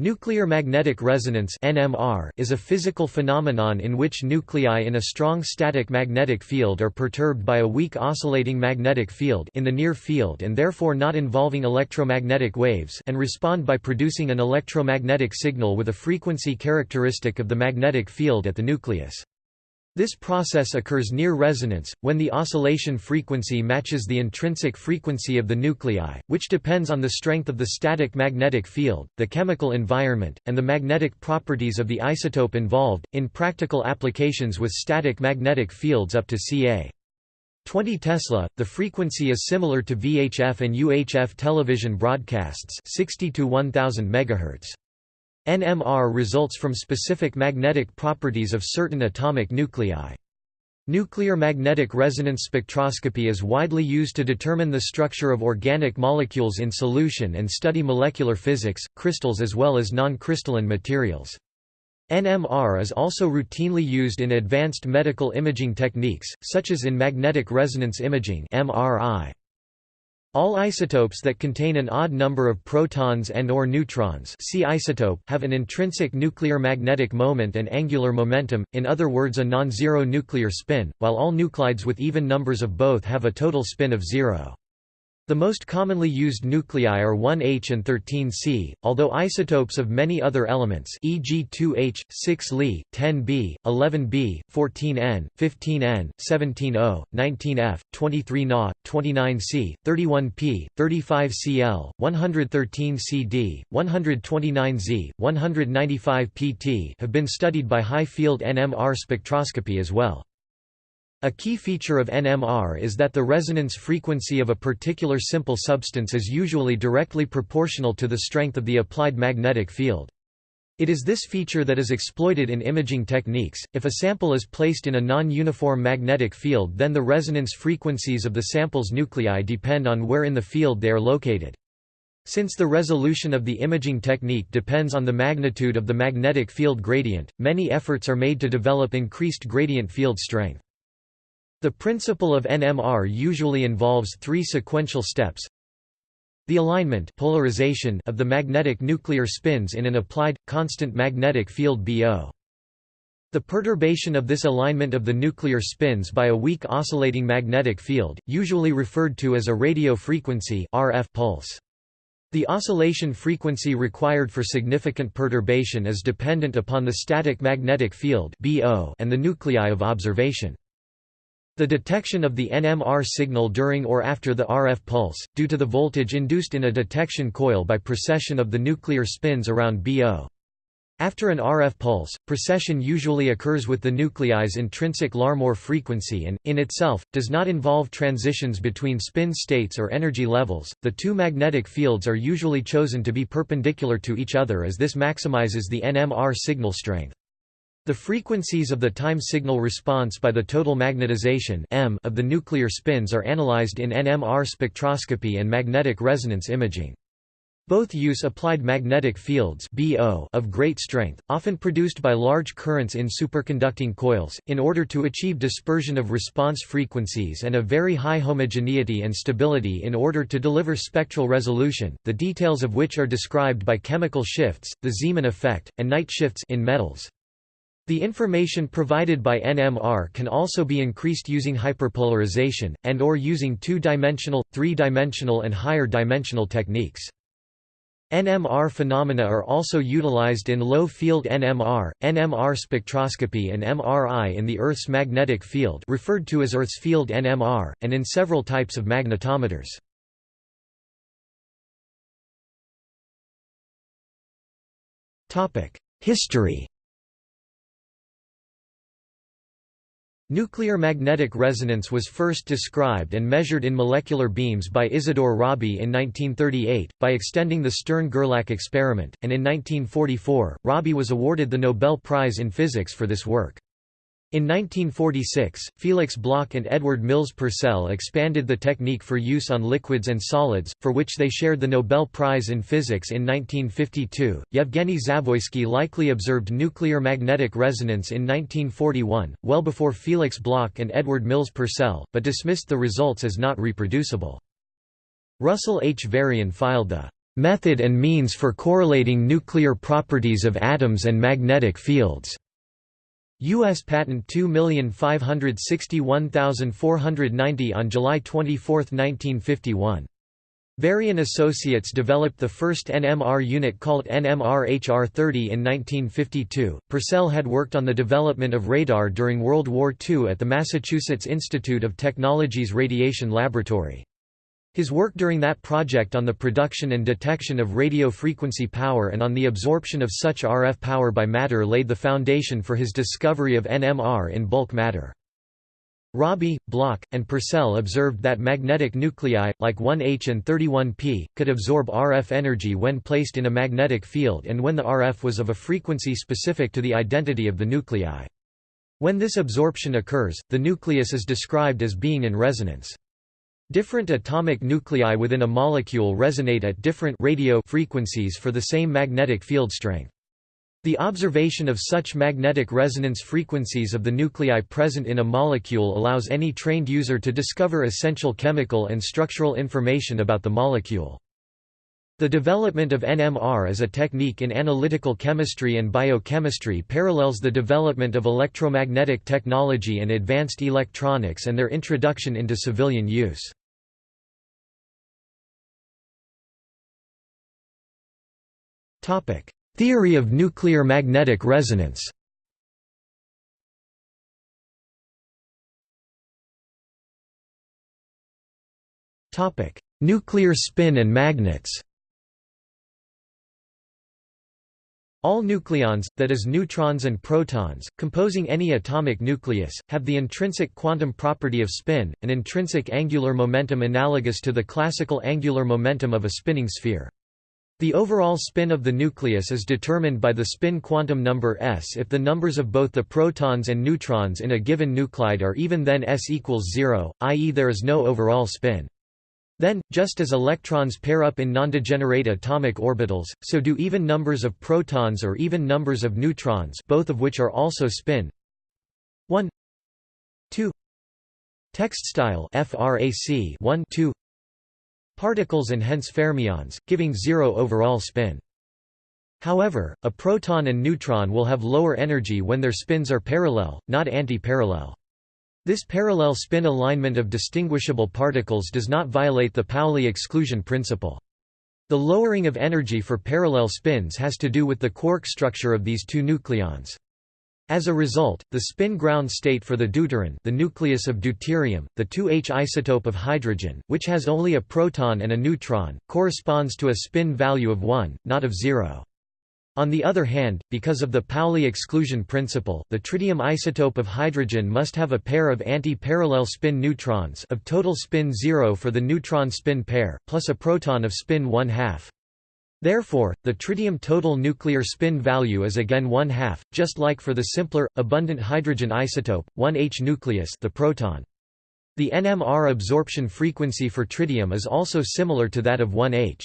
Nuclear magnetic resonance (NMR) is a physical phenomenon in which nuclei in a strong static magnetic field are perturbed by a weak oscillating magnetic field in the near field and therefore not involving electromagnetic waves and respond by producing an electromagnetic signal with a frequency characteristic of the magnetic field at the nucleus. This process occurs near resonance, when the oscillation frequency matches the intrinsic frequency of the nuclei, which depends on the strength of the static magnetic field, the chemical environment, and the magnetic properties of the isotope involved. In practical applications with static magnetic fields up to ca. 20 Tesla, the frequency is similar to VHF and UHF television broadcasts 60 to 1000 MHz. NMR results from specific magnetic properties of certain atomic nuclei. Nuclear magnetic resonance spectroscopy is widely used to determine the structure of organic molecules in solution and study molecular physics, crystals as well as non-crystalline materials. NMR is also routinely used in advanced medical imaging techniques, such as in magnetic resonance imaging MRI. All isotopes that contain an odd number of protons and or neutrons see isotope have an intrinsic nuclear magnetic moment and angular momentum, in other words a non-zero nuclear spin, while all nuclides with even numbers of both have a total spin of zero. The most commonly used nuclei are 1H and 13C, although isotopes of many other elements e.g. 2H, 6Li, 10B, 11B, 14N, 15N, 17O, 19F, 23Na, 29C, 31P, 35Cl, 113CD, 129Z, 195PT have been studied by high-field NMR spectroscopy as well. A key feature of NMR is that the resonance frequency of a particular simple substance is usually directly proportional to the strength of the applied magnetic field. It is this feature that is exploited in imaging techniques. If a sample is placed in a non-uniform magnetic field then the resonance frequencies of the sample's nuclei depend on where in the field they are located. Since the resolution of the imaging technique depends on the magnitude of the magnetic field gradient, many efforts are made to develop increased gradient field strength. The principle of NMR usually involves three sequential steps. The alignment polarization of the magnetic nuclear spins in an applied, constant magnetic field BO. The perturbation of this alignment of the nuclear spins by a weak oscillating magnetic field, usually referred to as a radio frequency RF pulse. The oscillation frequency required for significant perturbation is dependent upon the static magnetic field and the nuclei of observation. The detection of the NMR signal during or after the RF pulse, due to the voltage induced in a detection coil by precession of the nuclear spins around BO. After an RF pulse, precession usually occurs with the nuclei's intrinsic Larmor frequency and, in itself, does not involve transitions between spin states or energy levels. The two magnetic fields are usually chosen to be perpendicular to each other as this maximizes the NMR signal strength. The frequencies of the time signal response by the total magnetization M of the nuclear spins are analyzed in NMR spectroscopy and magnetic resonance imaging. Both use applied magnetic fields BO of great strength, often produced by large currents in superconducting coils, in order to achieve dispersion of response frequencies and a very high homogeneity and stability in order to deliver spectral resolution, the details of which are described by chemical shifts, the Zeeman effect, and Knight shifts in metals. The information provided by NMR can also be increased using hyperpolarization, and or using two-dimensional, three-dimensional and higher dimensional techniques. NMR phenomena are also utilized in low-field NMR, NMR spectroscopy and MRI in the Earth's magnetic field referred to as Earth's field NMR, and in several types of magnetometers. History Nuclear magnetic resonance was first described and measured in molecular beams by Isidore Rabi in 1938, by extending the Stern–Gerlach experiment, and in 1944, Rabi was awarded the Nobel Prize in Physics for this work. In 1946, Felix Bloch and Edward Mills Purcell expanded the technique for use on liquids and solids, for which they shared the Nobel Prize in Physics in 1952. Yevgeny Zavoysky likely observed nuclear magnetic resonance in 1941, well before Felix Bloch and Edward Mills Purcell, but dismissed the results as not reproducible. Russell H. Varian filed the "...method and means for correlating nuclear properties of atoms and magnetic fields." U.S. Patent 2561490 on July 24, 1951. Varian Associates developed the first NMR unit called NMR HR-30 in 1952. Purcell had worked on the development of radar during World War II at the Massachusetts Institute of Technology's Radiation Laboratory. His work during that project on the production and detection of radio frequency power and on the absorption of such RF power by matter laid the foundation for his discovery of NMR in bulk matter. Rabi, Bloch, and Purcell observed that magnetic nuclei, like 1H and 31P, could absorb RF energy when placed in a magnetic field and when the RF was of a frequency specific to the identity of the nuclei. When this absorption occurs, the nucleus is described as being in resonance. Different atomic nuclei within a molecule resonate at different radio frequencies for the same magnetic field strength. The observation of such magnetic resonance frequencies of the nuclei present in a molecule allows any trained user to discover essential chemical and structural information about the molecule. The development of NMR as a technique in analytical chemistry and biochemistry parallels the development of electromagnetic technology and advanced electronics and their introduction into civilian use. Theory of nuclear magnetic resonance. Topic: Nuclear spin and magnets. All nucleons, that is neutrons and protons, composing any atomic nucleus, have the intrinsic quantum property of spin, an intrinsic angular momentum analogous to the classical angular momentum of a spinning sphere. The overall spin of the nucleus is determined by the spin quantum number s if the numbers of both the protons and neutrons in a given nuclide are even then s equals 0, i.e. there is no overall spin. Then, just as electrons pair up in non-degenerate atomic orbitals, so do even numbers of protons or even numbers of neutrons both of which are also spin 1 2 text style frac 1 2 particles and hence fermions, giving zero overall spin. However, a proton and neutron will have lower energy when their spins are parallel, not anti-parallel. This parallel spin alignment of distinguishable particles does not violate the Pauli exclusion principle. The lowering of energy for parallel spins has to do with the quark structure of these two nucleons. As a result, the spin ground state for the deuteron the nucleus of deuterium, the 2H isotope of hydrogen, which has only a proton and a neutron, corresponds to a spin value of 1, not of 0. On the other hand, because of the Pauli exclusion principle, the tritium isotope of hydrogen must have a pair of anti-parallel spin neutrons of total spin 0 for the neutron spin pair, plus a proton of spin 1 half. Therefore, the tritium total nuclear spin value is again 1 half, just like for the simpler, abundant hydrogen isotope, 1H nucleus the proton. The NMR absorption frequency for tritium is also similar to that of 1H.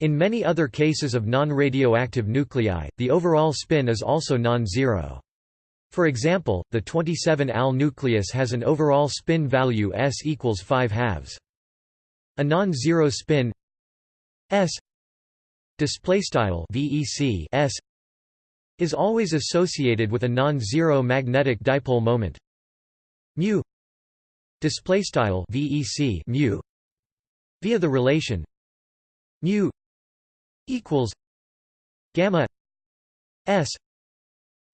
In many other cases of non-radioactive nuclei, the overall spin is also non-zero. For example, the 27Al nucleus has an overall spin value s equals 5 halves. A non-zero spin s display style vec s is always associated with a non-zero magnetic dipole moment. Mu display style vec mu via the relation mu equals gamma s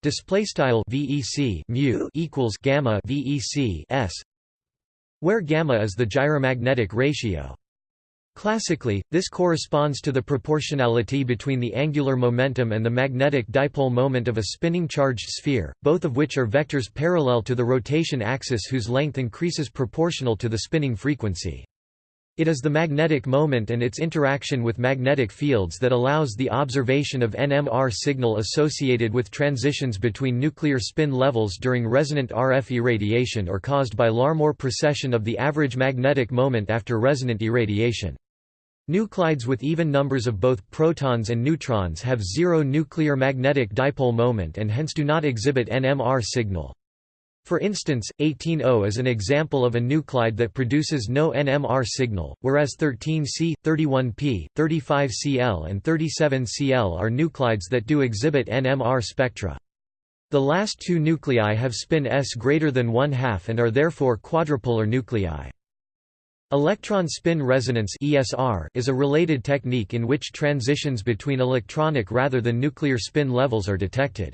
display style vec mu equals gamma vec s where gamma is the gyromagnetic ratio Classically, this corresponds to the proportionality between the angular momentum and the magnetic dipole moment of a spinning charged sphere, both of which are vectors parallel to the rotation axis whose length increases proportional to the spinning frequency. It is the magnetic moment and its interaction with magnetic fields that allows the observation of NMR signal associated with transitions between nuclear spin levels during resonant RF irradiation or caused by Larmor precession of the average magnetic moment after resonant irradiation. Nuclides with even numbers of both protons and neutrons have zero nuclear magnetic dipole moment and hence do not exhibit NMR signal. For instance, 18O is an example of a nuclide that produces no NMR signal, whereas 13C, 31P, 35Cl and 37Cl are nuclides that do exhibit NMR spectra. The last two nuclei have spin s greater than one half and are therefore quadrupolar nuclei. Electron spin resonance (ESR) is a related technique in which transitions between electronic rather than nuclear spin levels are detected.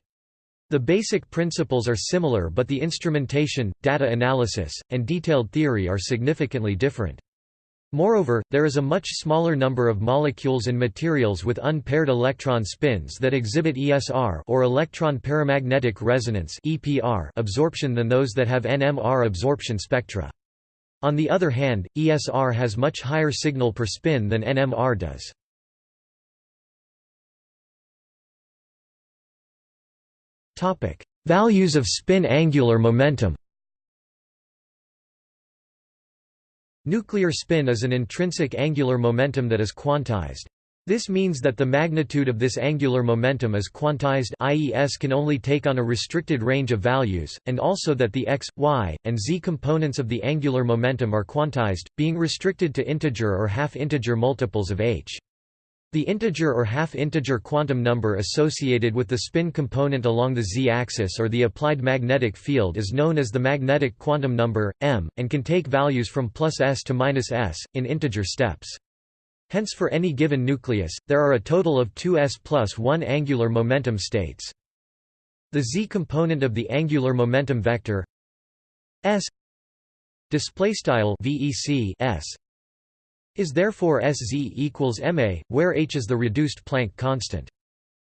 The basic principles are similar but the instrumentation, data analysis, and detailed theory are significantly different. Moreover, there is a much smaller number of molecules and materials with unpaired electron spins that exhibit ESR or electron paramagnetic resonance (EPR) absorption than those that have NMR absorption spectra. On the other hand, ESR has much higher signal per spin than NMR does. Topic: Values of spin angular momentum. Nuclear spin is an intrinsic angular momentum that is quantized. This means that the magnitude of this angular momentum is quantized i.e. s can only take on a restricted range of values, and also that the x, y, and z components of the angular momentum are quantized, being restricted to integer or half-integer multiples of h. The integer or half-integer quantum number associated with the spin component along the z-axis or the applied magnetic field is known as the magnetic quantum number, m, and can take values from plus s to minus s, in integer steps. Hence for any given nucleus, there are a total of two s plus 1 angular momentum states. The z component of the angular momentum vector s vec s is therefore Sz equals ma, where h is the reduced Planck constant.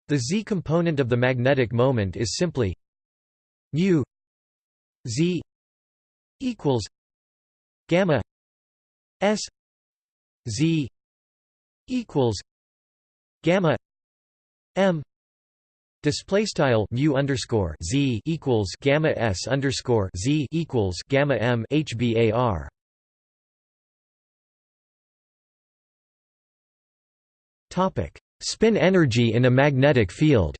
The z component of the magnetic moment is simply mu z equals gamma s z equals gamma m display style mu underscore z equals gamma s underscore z equals gamma m hbar Topic: Spin energy in a magnetic field.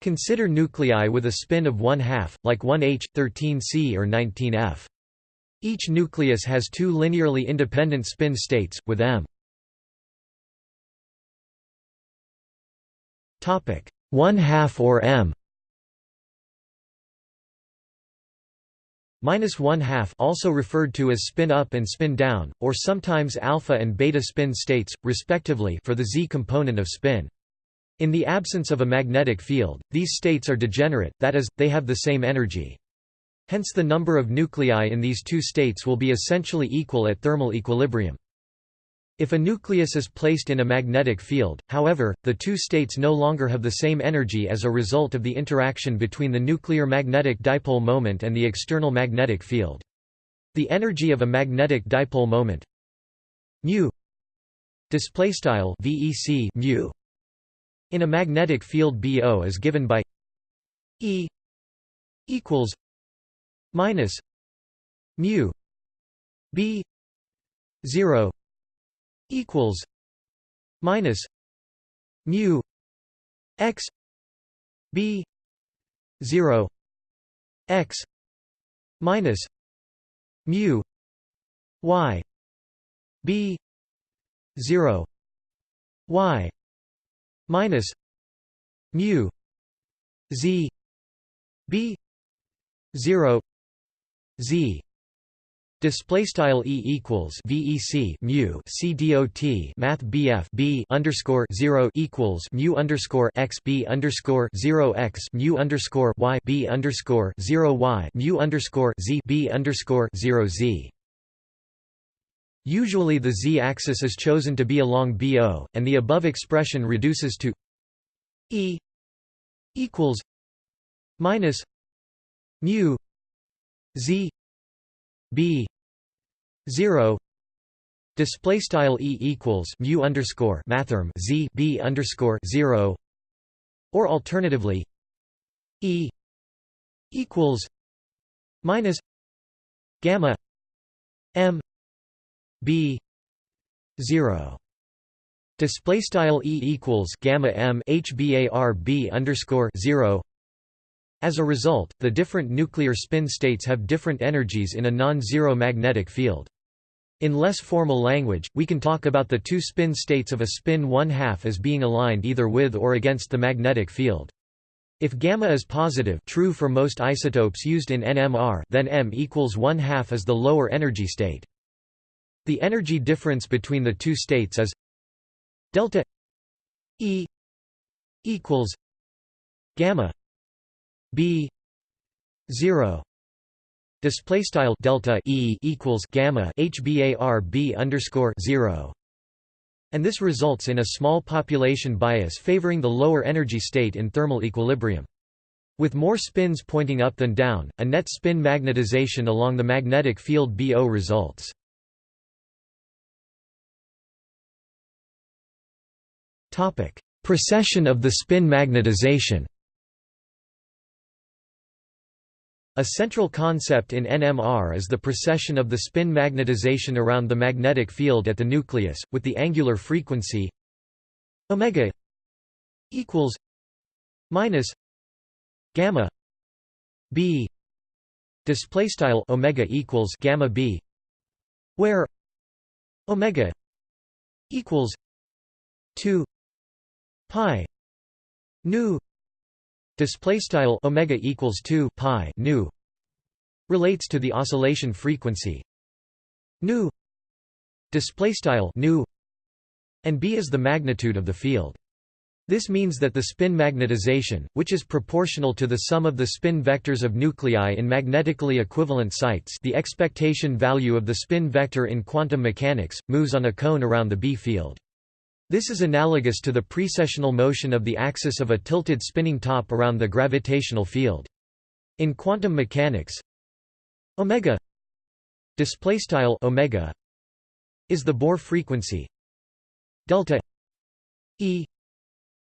Consider nuclei with a spin of 1 half, like 1h, 13c or 19f. Each nucleus has two linearly independent spin states, with m 1 half or m Minus one half also referred to as spin up and spin down, or sometimes alpha and beta spin states, respectively for the z component of spin. In the absence of a magnetic field, these states are degenerate, that is, they have the same energy. Hence the number of nuclei in these two states will be essentially equal at thermal equilibrium. If a nucleus is placed in a magnetic field, however, the two states no longer have the same energy as a result of the interaction between the nuclear magnetic dipole moment and the external magnetic field. The energy of a magnetic dipole moment mu displaystyle vec mu in a magnetic field BO is given by E equals minus mu B 0 equals minus mu x b 0 x minus mu y b 0 y minus mu z b 0 z Display style e equals vec mu c dot math bf b underscore zero equals mu underscore x b underscore zero x mu underscore y b underscore zero y mu underscore z b underscore zero z. Usually the z-axis is chosen to be along BO, and the above expression reduces to e equals minus mu z b 0 display style e equals mu underscore mathrm z b underscore 0 or alternatively e equals minus gamma m b 0 display style e equals gamma m hbar b underscore 0 As a result, the different nuclear spin states have different energies in a non-zero magnetic field. In less formal language, we can talk about the two spin states of a spin one-half as being aligned either with or against the magnetic field. If gamma is positive true for most isotopes used in NMR then M equals one-half is the lower energy state. The energy difference between the two states is delta E equals gamma b 0 display style delta e equals gamma hbar b underscore 0 and this results in a small population bias favoring the lower energy state in thermal equilibrium. With more spins pointing up than down a net spin magnetization along the magnetic field bo results. Topic precession of the spin magnetization A central concept in NMR is the precession of the spin magnetization around the magnetic field at the nucleus, with the angular frequency omega equals minus gamma b display style omega equals gamma b where omega equals 2 pi nu display style omega equals 2 pi nu relates to the oscillation frequency nu display style nu and b is the magnitude of the field this means that the spin magnetization, which is proportional to the sum of the spin vectors of nuclei in magnetically equivalent sites the expectation value of the spin vector in quantum mechanics, moves on a cone around the B field. This is analogous to the precessional motion of the axis of a tilted spinning top around the gravitational field. In quantum mechanics, omega displaystyle omega is the Bohr frequency. Delta E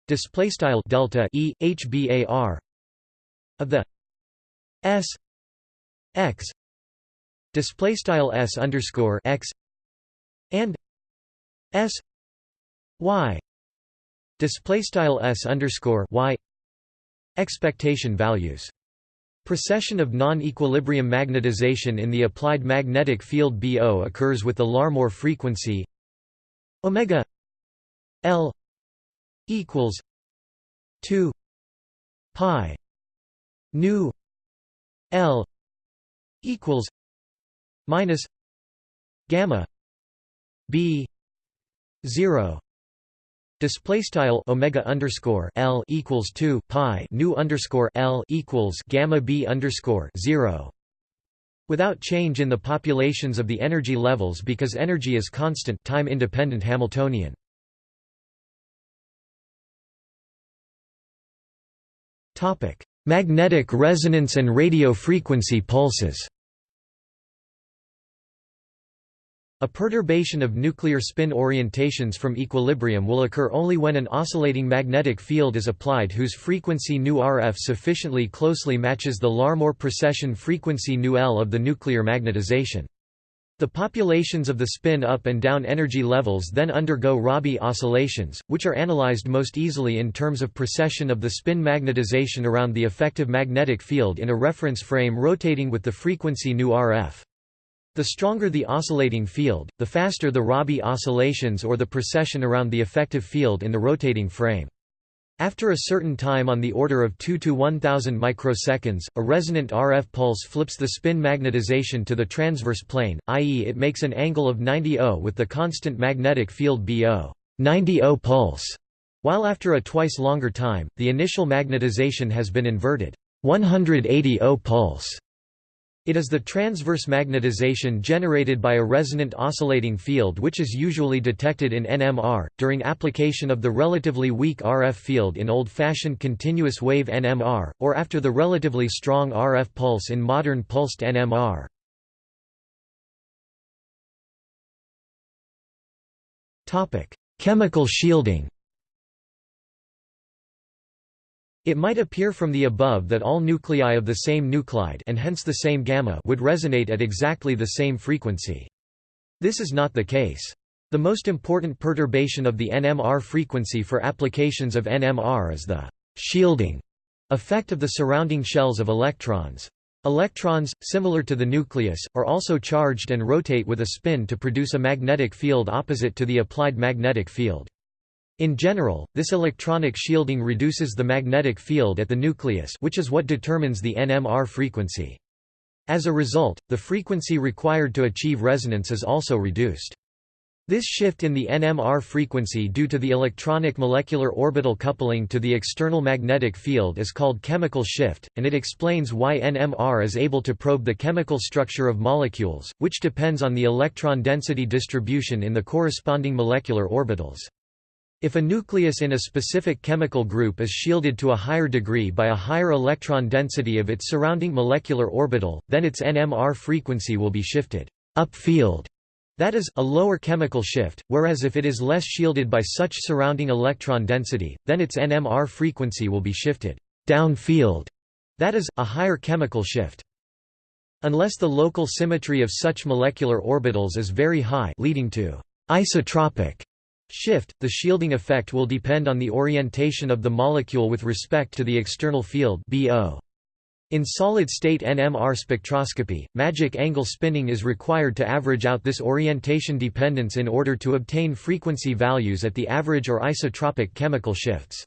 displaystyle delta E hbar of the S x displaystyle S underscore x and S y. Display style s underscore y. Expectation values. Precession of non-equilibrium magnetization in the applied magnetic field BO occurs with the Larmor frequency omega L equals 2 pi nu L equals minus gamma B 0 Display style omega underscore L equals two pi nu underscore L equals gamma B underscore zero without change in the populations of the energy levels because energy is constant time independent Hamiltonian. Topic: Magnetic resonance and radio frequency pulses. A perturbation of nuclear spin orientations from equilibrium will occur only when an oscillating magnetic field is applied whose frequency nu RF sufficiently closely matches the Larmor precession frequency nu L of the nuclear magnetization. The populations of the spin up and down energy levels then undergo Rabi oscillations, which are analyzed most easily in terms of precession of the spin magnetization around the effective magnetic field in a reference frame rotating with the frequency nu RF. The stronger the oscillating field, the faster the Rabi oscillations or the precession around the effective field in the rotating frame. After a certain time on the order of 2 to 1000 microseconds, a resonant RF pulse flips the spin magnetization to the transverse plane, i.e. it makes an angle of 90 O with the constant magnetic field BO 90 O pulse, while after a twice longer time, the initial magnetization has been inverted 180 O pulse. It is the transverse magnetization generated by a resonant oscillating field which is usually detected in NMR, during application of the relatively weak RF field in old-fashioned continuous wave NMR, or after the relatively strong RF pulse in modern pulsed NMR. Chemical shielding It might appear from the above that all nuclei of the same nuclide and hence the same gamma would resonate at exactly the same frequency. This is not the case. The most important perturbation of the NMR frequency for applications of NMR is the shielding Effect of the surrounding shells of electrons. Electrons, similar to the nucleus, are also charged and rotate with a spin to produce a magnetic field opposite to the applied magnetic field. In general, this electronic shielding reduces the magnetic field at the nucleus which is what determines the NMR frequency. As a result, the frequency required to achieve resonance is also reduced. This shift in the NMR frequency due to the electronic molecular orbital coupling to the external magnetic field is called chemical shift, and it explains why NMR is able to probe the chemical structure of molecules, which depends on the electron density distribution in the corresponding molecular orbitals. If a nucleus in a specific chemical group is shielded to a higher degree by a higher electron density of its surrounding molecular orbital, then its NMR frequency will be shifted upfield that is, a lower chemical shift, whereas if it is less shielded by such surrounding electron density, then its NMR frequency will be shifted downfield, that is, a higher chemical shift. Unless the local symmetry of such molecular orbitals is very high leading to isotropic shift, the shielding effect will depend on the orientation of the molecule with respect to the external field BO. In solid-state NMR spectroscopy, magic angle spinning is required to average out this orientation dependence in order to obtain frequency values at the average or isotropic chemical shifts.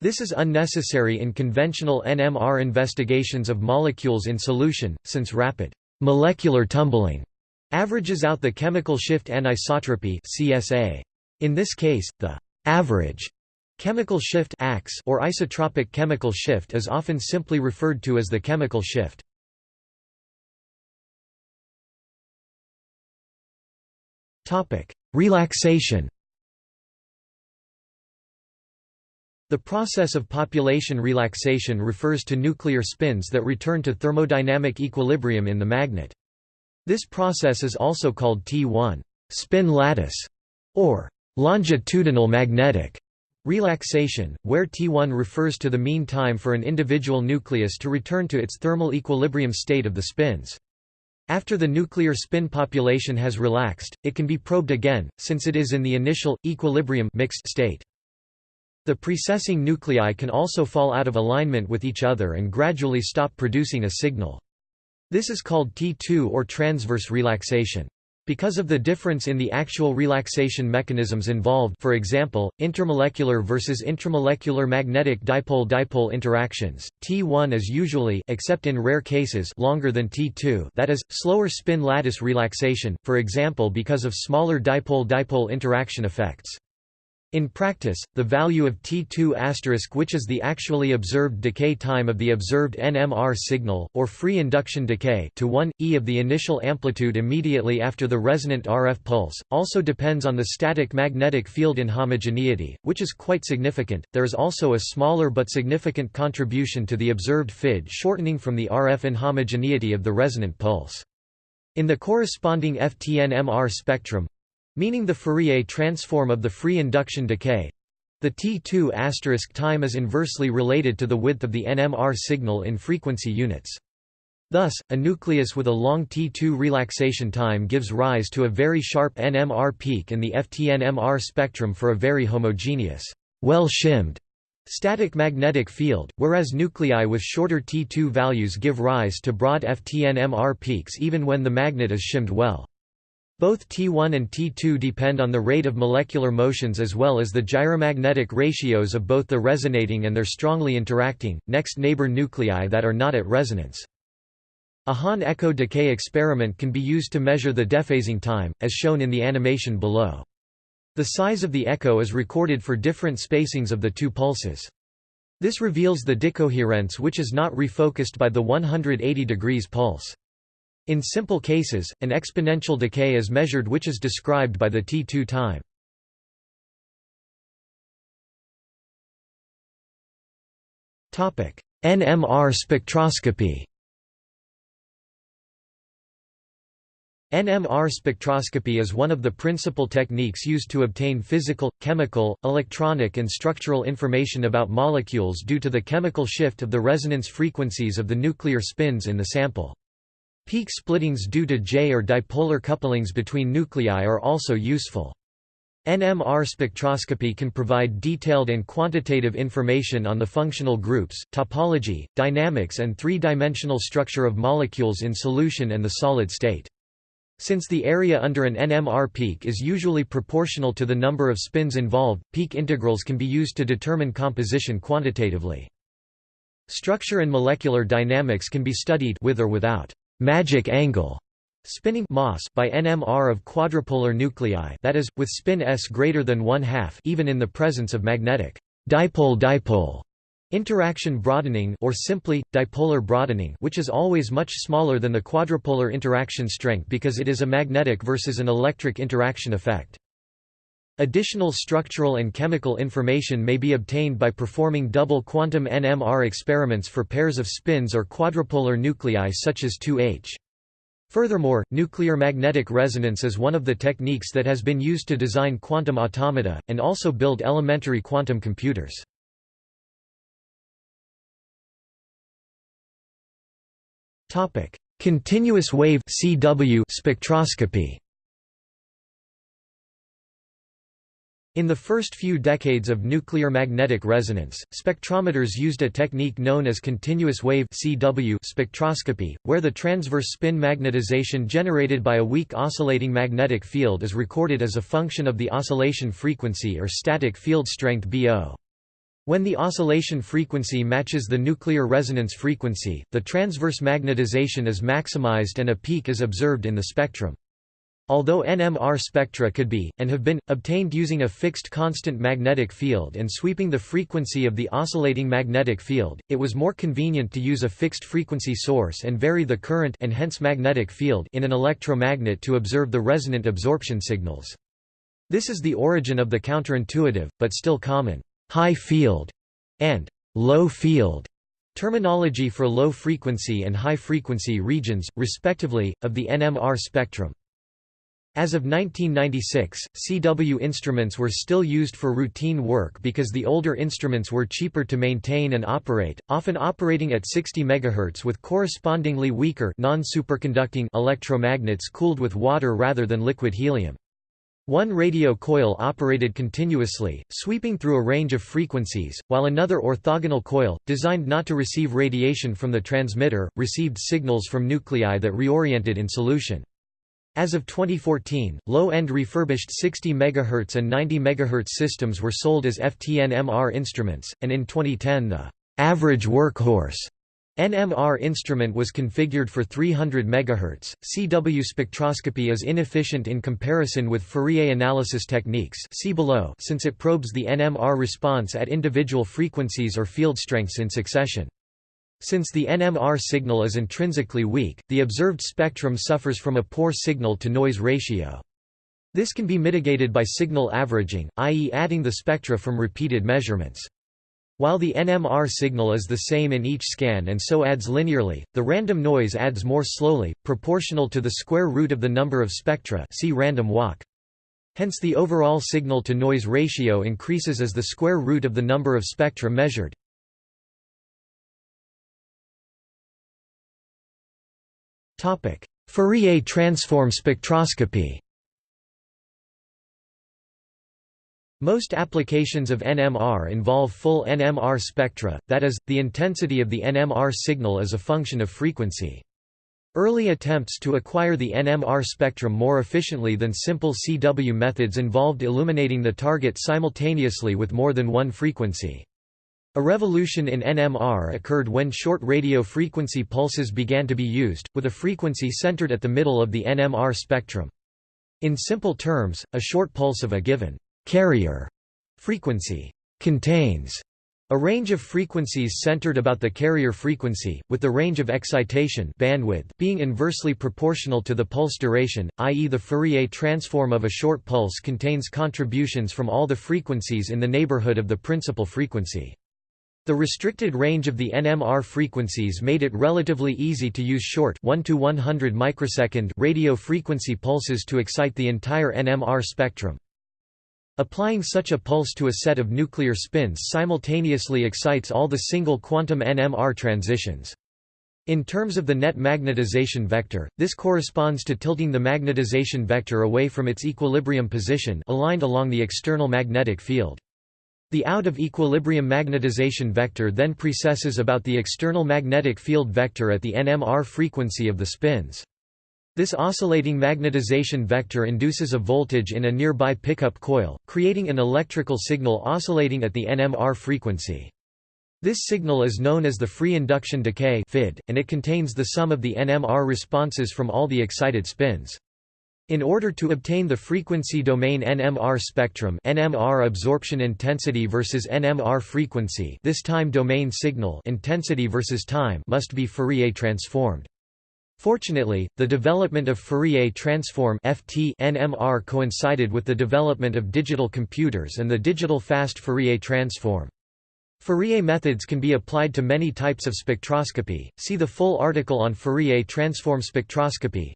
This is unnecessary in conventional NMR investigations of molecules in solution, since rapid molecular tumbling averages out the chemical shift anisotropy CSA. In this case, the average Chemical shift or isotropic chemical shift is often simply referred to as the chemical shift. Relaxation The process of population relaxation refers to nuclear spins that return to thermodynamic equilibrium in the magnet. This process is also called T1 spin lattice or longitudinal magnetic Relaxation, where T1 refers to the mean time for an individual nucleus to return to its thermal equilibrium state of the spins. After the nuclear spin population has relaxed, it can be probed again, since it is in the initial, equilibrium mixed state. The precessing nuclei can also fall out of alignment with each other and gradually stop producing a signal. This is called T2 or transverse relaxation. Because of the difference in the actual relaxation mechanisms involved for example, intermolecular versus intramolecular magnetic dipole-dipole interactions, T1 is usually except in rare cases longer than T2 that is, slower spin lattice relaxation, for example because of smaller dipole-dipole interaction effects. In practice, the value of T2** which is the actually observed decay time of the observed NMR signal, or free induction decay to 1, e of the initial amplitude immediately after the resonant RF pulse, also depends on the static magnetic field inhomogeneity, which is quite significant. There is also a smaller but significant contribution to the observed FID shortening from the RF inhomogeneity of the resonant pulse. In the corresponding FTNMR spectrum, meaning the Fourier transform of the free induction decay. The T2 time is inversely related to the width of the NMR signal in frequency units. Thus, a nucleus with a long T2 relaxation time gives rise to a very sharp NMR peak in the FTNMR spectrum for a very homogeneous, well-shimmed static magnetic field, whereas nuclei with shorter T2 values give rise to broad FTNMR peaks even when the magnet is shimmed well. Both T1 and T2 depend on the rate of molecular motions as well as the gyromagnetic ratios of both the resonating and their strongly interacting, next neighbor nuclei that are not at resonance. A Hahn echo decay experiment can be used to measure the dephasing time, as shown in the animation below. The size of the echo is recorded for different spacings of the two pulses. This reveals the decoherence which is not refocused by the 180 degrees pulse. In simple cases, an exponential decay is measured which is described by the T2 time. NMR spectroscopy NMR spectroscopy is one of the principal techniques used to obtain physical, chemical, electronic and structural information about molecules due to the chemical shift of the resonance frequencies of the nuclear spins in the sample. Peak splittings due to J or dipolar couplings between nuclei are also useful. NMR spectroscopy can provide detailed and quantitative information on the functional groups, topology, dynamics and three-dimensional structure of molecules in solution and the solid state. Since the area under an NMR peak is usually proportional to the number of spins involved, peak integrals can be used to determine composition quantitatively. Structure and molecular dynamics can be studied with or without magic angle spinning MAS by NMR of quadrupolar nuclei that is, with spin s greater than one half even in the presence of magnetic dipole-dipole interaction broadening or simply, dipolar broadening which is always much smaller than the quadrupolar interaction strength because it is a magnetic versus an electric interaction effect. Additional structural and chemical information may be obtained by performing double quantum NMR experiments for pairs of spins or quadrupolar nuclei such as 2H. Furthermore, nuclear magnetic resonance is one of the techniques that has been used to design quantum automata, and also build elementary quantum computers. Continuous wave CW spectroscopy In the first few decades of nuclear magnetic resonance, spectrometers used a technique known as continuous wave CW spectroscopy, where the transverse spin magnetization generated by a weak oscillating magnetic field is recorded as a function of the oscillation frequency or static field strength BO. When the oscillation frequency matches the nuclear resonance frequency, the transverse magnetization is maximized and a peak is observed in the spectrum. Although NMR spectra could be, and have been, obtained using a fixed constant magnetic field and sweeping the frequency of the oscillating magnetic field, it was more convenient to use a fixed frequency source and vary the current and hence magnetic field in an electromagnet to observe the resonant absorption signals. This is the origin of the counterintuitive, but still common, high field and low field terminology for low frequency and high frequency regions, respectively, of the NMR spectrum. As of 1996, CW instruments were still used for routine work because the older instruments were cheaper to maintain and operate, often operating at 60 MHz with correspondingly weaker non-superconducting electromagnets cooled with water rather than liquid helium. One radio coil operated continuously, sweeping through a range of frequencies, while another orthogonal coil, designed not to receive radiation from the transmitter, received signals from nuclei that reoriented in solution. As of 2014, low-end refurbished 60 MHz and 90 MHz systems were sold as FTN-MR instruments, and in 2010 the average workhorse NMR instrument was configured for 300 MHz. CW spectroscopy is inefficient in comparison with Fourier analysis techniques see below since it probes the NMR response at individual frequencies or field strengths in succession. Since the NMR signal is intrinsically weak, the observed spectrum suffers from a poor signal-to-noise ratio. This can be mitigated by signal averaging, i.e. adding the spectra from repeated measurements. While the NMR signal is the same in each scan and so adds linearly, the random noise adds more slowly, proportional to the square root of the number of spectra see random walk. Hence the overall signal-to-noise ratio increases as the square root of the number of spectra measured. Fourier transform spectroscopy Most applications of NMR involve full NMR spectra, that is, the intensity of the NMR signal is a function of frequency. Early attempts to acquire the NMR spectrum more efficiently than simple CW methods involved illuminating the target simultaneously with more than one frequency. A revolution in NMR occurred when short radio frequency pulses began to be used, with a frequency centered at the middle of the NMR spectrum. In simple terms, a short pulse of a given carrier frequency contains a range of frequencies centered about the carrier frequency, with the range of excitation bandwidth being inversely proportional to the pulse duration, i.e. the Fourier transform of a short pulse contains contributions from all the frequencies in the neighborhood of the principal frequency. The restricted range of the NMR frequencies made it relatively easy to use short 1 to 100 microsecond radio frequency pulses to excite the entire NMR spectrum. Applying such a pulse to a set of nuclear spins simultaneously excites all the single quantum NMR transitions. In terms of the net magnetization vector, this corresponds to tilting the magnetization vector away from its equilibrium position aligned along the external magnetic field. The out of equilibrium magnetization vector then precesses about the external magnetic field vector at the NMR frequency of the spins. This oscillating magnetization vector induces a voltage in a nearby pickup coil, creating an electrical signal oscillating at the NMR frequency. This signal is known as the free induction decay FID, and it contains the sum of the NMR responses from all the excited spins. In order to obtain the frequency domain NMR spectrum NMR absorption intensity versus NMR frequency this time domain signal intensity versus time must be Fourier transformed. Fortunately, the development of Fourier transform FT NMR coincided with the development of digital computers and the digital fast Fourier transform. Fourier methods can be applied to many types of spectroscopy, see the full article on Fourier transform spectroscopy.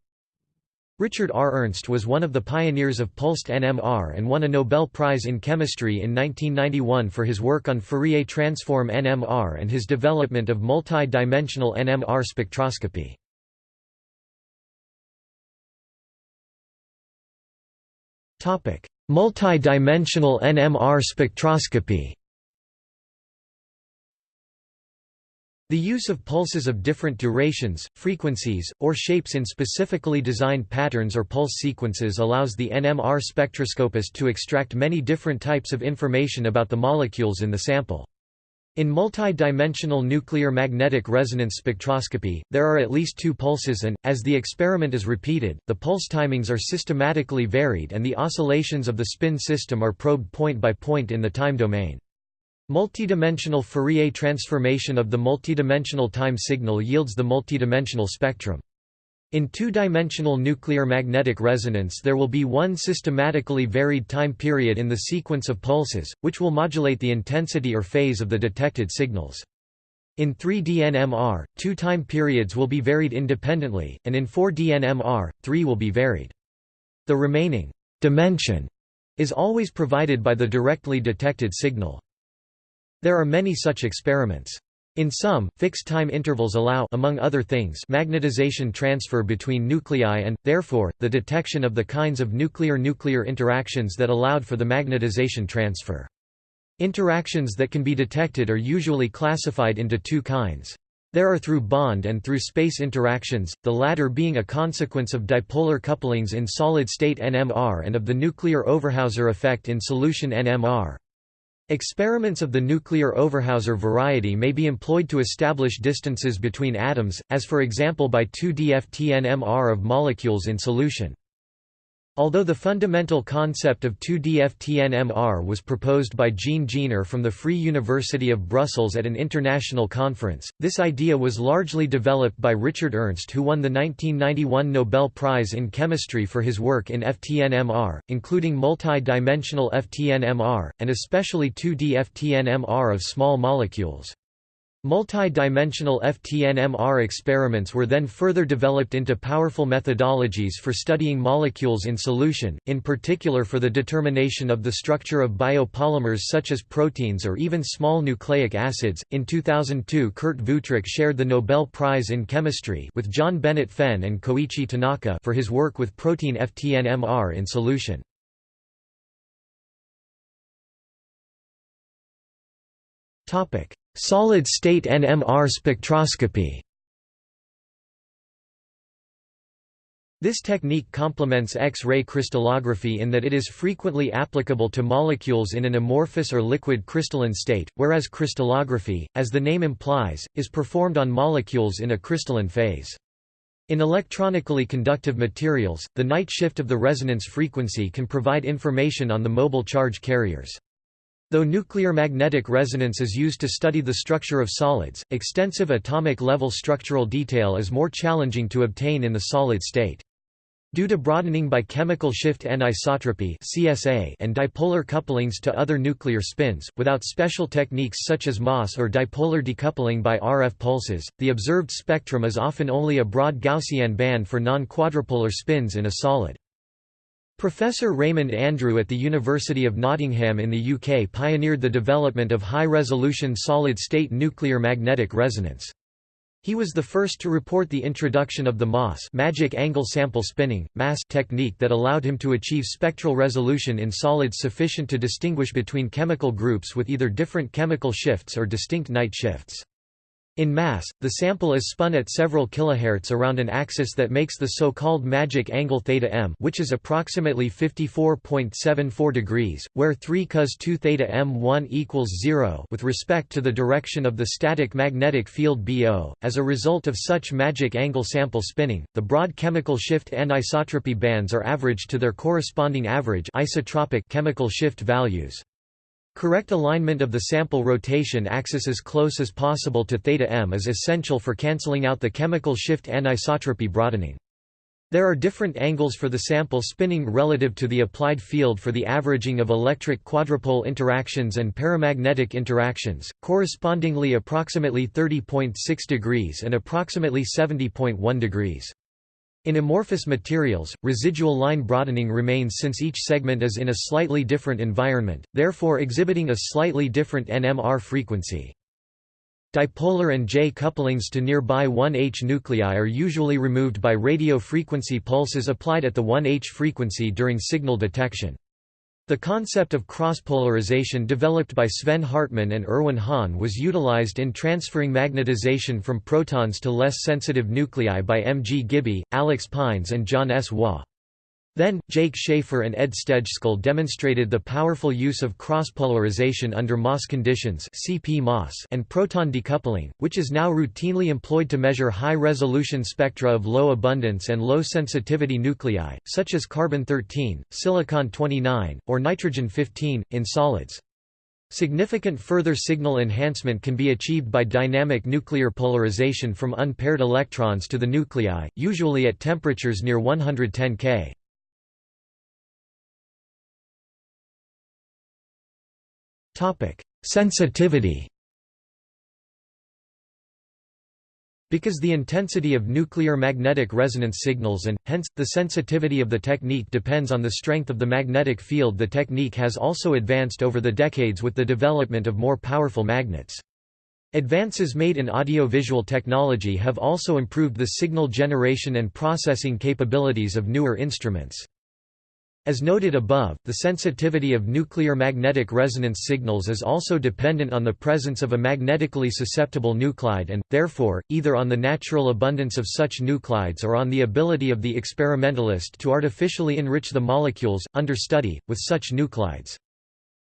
Richard R. Ernst was one of the pioneers of pulsed NMR and won a Nobel Prize in Chemistry in 1991 for his work on Fourier transform NMR and his development of multi-dimensional NMR spectroscopy. Multi-dimensional NMR spectroscopy The use of pulses of different durations, frequencies, or shapes in specifically designed patterns or pulse sequences allows the NMR spectroscopist to extract many different types of information about the molecules in the sample. In multi-dimensional nuclear magnetic resonance spectroscopy, there are at least two pulses and, as the experiment is repeated, the pulse timings are systematically varied and the oscillations of the spin system are probed point by point in the time domain. Multidimensional Fourier transformation of the multidimensional time signal yields the multidimensional spectrum. In two-dimensional nuclear magnetic resonance there will be one systematically varied time period in the sequence of pulses, which will modulate the intensity or phase of the detected signals. In 3D NMR, two time periods will be varied independently, and in 4D NMR, three will be varied. The remaining dimension is always provided by the directly detected signal. There are many such experiments. In some, fixed time intervals allow among other things, magnetization transfer between nuclei and, therefore, the detection of the kinds of nuclear-nuclear interactions that allowed for the magnetization transfer. Interactions that can be detected are usually classified into two kinds. There are through bond and through space interactions, the latter being a consequence of dipolar couplings in solid-state NMR and of the nuclear Overhauser effect in solution NMR. Experiments of the nuclear Overhauser variety may be employed to establish distances between atoms, as for example by 2DFT-NMR of molecules in solution. Although the fundamental concept of 2D-FTNMR was proposed by Jean Jeener from the Free University of Brussels at an international conference, this idea was largely developed by Richard Ernst who won the 1991 Nobel Prize in Chemistry for his work in FTNMR, including multi-dimensional FTNMR, and especially 2D-FTNMR of small molecules. Multi-dimensional FTNMR experiments were then further developed into powerful methodologies for studying molecules in solution, in particular for the determination of the structure of biopolymers such as proteins or even small nucleic acids. In 2002, Kurt Wuthrich shared the Nobel Prize in Chemistry with John Bennett Fenn and Koichi Tanaka for his work with protein FTNMR in solution. Topic: Solid-state NMR spectroscopy This technique complements X-ray crystallography in that it is frequently applicable to molecules in an amorphous or liquid crystalline state, whereas crystallography, as the name implies, is performed on molecules in a crystalline phase. In electronically conductive materials, the Knight shift of the resonance frequency can provide information on the mobile charge carriers. Though nuclear magnetic resonance is used to study the structure of solids, extensive atomic-level structural detail is more challenging to obtain in the solid state. Due to broadening by chemical shift anisotropy (CSA) and dipolar couplings to other nuclear spins, without special techniques such as MAS or dipolar decoupling by RF pulses, the observed spectrum is often only a broad Gaussian band for non-quadrupolar spins in a solid. Professor Raymond Andrew at the University of Nottingham in the UK pioneered the development of high-resolution solid-state nuclear magnetic resonance. He was the first to report the introduction of the MAS magic angle sample spinning, MAS technique that allowed him to achieve spectral resolution in solids sufficient to distinguish between chemical groups with either different chemical shifts or distinct Knight shifts. In MAS, the sample is spun at several kilohertz around an axis that makes the so-called magic angle theta m which is approximately 54.74 degrees, where 3 cos 2 theta m1 equals 0 with respect to the direction of the static magnetic field BO. As a result of such magic angle sample spinning, the broad chemical shift and anisotropy bands are averaged to their corresponding average isotropic chemical shift values. Correct alignment of the sample rotation axis as close as possible to theta m is essential for cancelling out the chemical shift anisotropy broadening. There are different angles for the sample spinning relative to the applied field for the averaging of electric quadrupole interactions and paramagnetic interactions, correspondingly approximately 30.6 degrees and approximately 70.1 degrees. In amorphous materials, residual line broadening remains since each segment is in a slightly different environment, therefore exhibiting a slightly different NMR frequency. Dipolar and J couplings to nearby 1H nuclei are usually removed by radio frequency pulses applied at the 1H frequency during signal detection. The concept of cross-polarization developed by Sven Hartmann and Erwin Hahn was utilized in transferring magnetization from protons to less sensitive nuclei by M. G. Gibby, Alex Pines and John S. Waugh. Then, Jake Schaefer and Ed Stejskal demonstrated the powerful use of cross-polarization under MAS conditions and proton decoupling, which is now routinely employed to measure high-resolution spectra of low abundance and low sensitivity nuclei, such as carbon-13, silicon-29, or nitrogen-15, in solids. Significant further signal enhancement can be achieved by dynamic nuclear polarization from unpaired electrons to the nuclei, usually at temperatures near 110 K. Sensitivity Because the intensity of nuclear magnetic resonance signals and, hence, the sensitivity of the technique depends on the strength of the magnetic field the technique has also advanced over the decades with the development of more powerful magnets. Advances made in audiovisual technology have also improved the signal generation and processing capabilities of newer instruments. As noted above, the sensitivity of nuclear magnetic resonance signals is also dependent on the presence of a magnetically susceptible nuclide and, therefore, either on the natural abundance of such nuclides or on the ability of the experimentalist to artificially enrich the molecules, under study, with such nuclides.